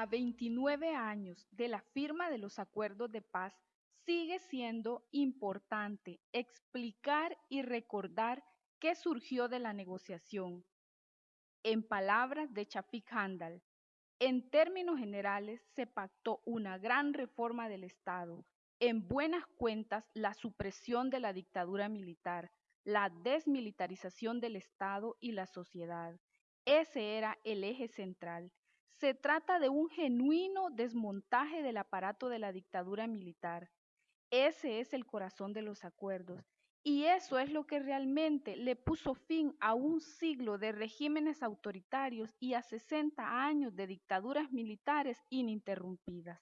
A 29 años de la firma de los acuerdos de paz, sigue siendo importante explicar y recordar qué surgió de la negociación. En palabras de Chafik Handal, en términos generales se pactó una gran reforma del Estado, en buenas cuentas la supresión de la dictadura militar, la desmilitarización del Estado y la sociedad. Ese era el eje central. Se trata de un genuino desmontaje del aparato de la dictadura militar. Ese es el corazón de los acuerdos. Y eso es lo que realmente le puso fin a un siglo de regímenes autoritarios y a 60 años de dictaduras militares ininterrumpidas.